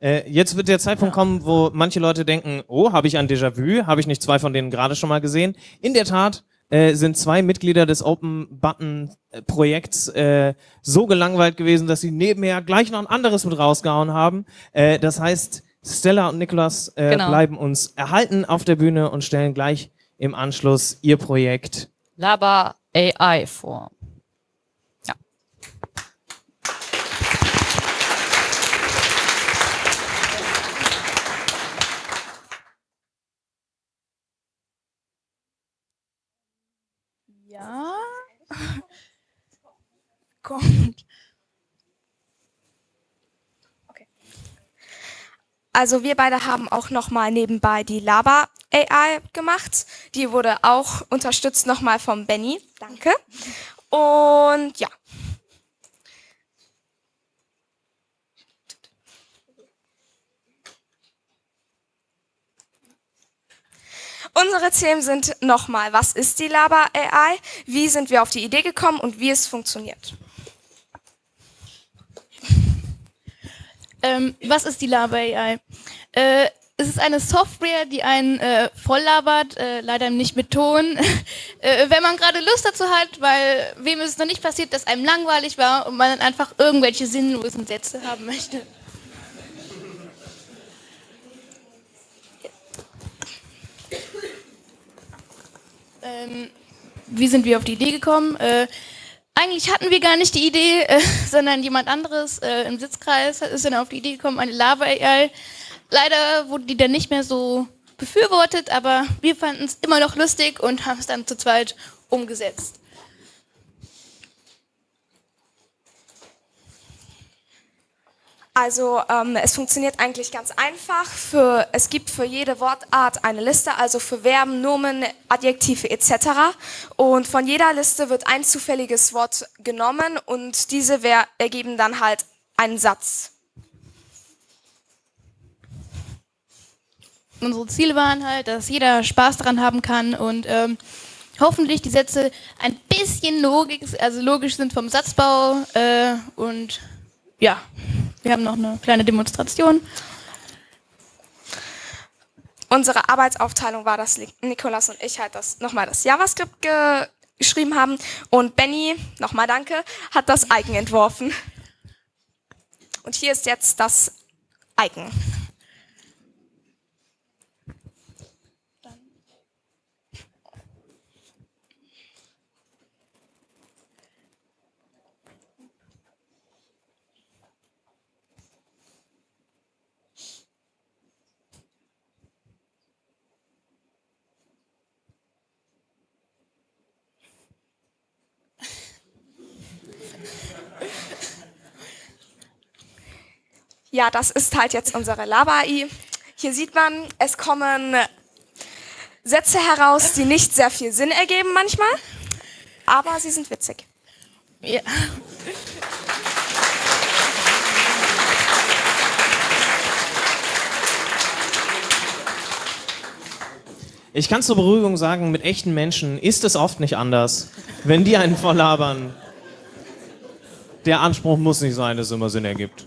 Äh, jetzt wird der Zeitpunkt kommen, wo manche Leute denken, oh, habe ich ein Déjà-vu? Habe ich nicht zwei von denen gerade schon mal gesehen? In der Tat äh, sind zwei Mitglieder des Open-Button-Projekts äh, so gelangweilt gewesen, dass sie nebenher gleich noch ein anderes mit rausgehauen haben. Äh, das heißt, Stella und Nikolas äh, genau. bleiben uns erhalten auf der Bühne und stellen gleich im Anschluss ihr Projekt Laba AI vor. Ja. Kommt. Okay. Also wir beide haben auch nochmal nebenbei die Laba AI gemacht. Die wurde auch unterstützt nochmal vom Benny. Danke. Und ja. Unsere Themen sind nochmal, was ist die Laba AI, wie sind wir auf die Idee gekommen und wie es funktioniert. Ähm, was ist die Laba AI? Äh, es ist eine Software, die einen äh, voll labert, äh, leider nicht mit Ton. äh, wenn man gerade Lust dazu hat, weil wem ist es noch nicht passiert, dass einem langweilig war und man dann einfach irgendwelche sinnlosen Sätze haben möchte. Ähm, wie sind wir auf die Idee gekommen? Äh, eigentlich hatten wir gar nicht die Idee, äh, sondern jemand anderes äh, im Sitzkreis ist dann auf die Idee gekommen, eine Lava-AI. Leider wurde die dann nicht mehr so befürwortet, aber wir fanden es immer noch lustig und haben es dann zu zweit umgesetzt. Also ähm, es funktioniert eigentlich ganz einfach. Für, es gibt für jede Wortart eine Liste, also für Verben, Nomen, Adjektive etc. Und von jeder Liste wird ein zufälliges Wort genommen und diese ergeben dann halt einen Satz. Unsere Ziele waren halt, dass jeder Spaß daran haben kann und ähm, hoffentlich die Sätze ein bisschen logisch, also logisch sind vom Satzbau äh, und ja. Wir haben noch eine kleine Demonstration. Unsere Arbeitsaufteilung war, dass Nikolas und ich halt das nochmal das JavaScript ge geschrieben haben und Benny, nochmal danke, hat das Icon entworfen. Und hier ist jetzt das Icon. Ja, das ist halt jetzt unsere Lava-AI. Hier sieht man, es kommen Sätze heraus, die nicht sehr viel Sinn ergeben manchmal, aber sie sind witzig. Ja. Ich kann zur Beruhigung sagen, mit echten Menschen ist es oft nicht anders. Wenn die einen volllabern, der Anspruch muss nicht sein, dass es immer Sinn ergibt.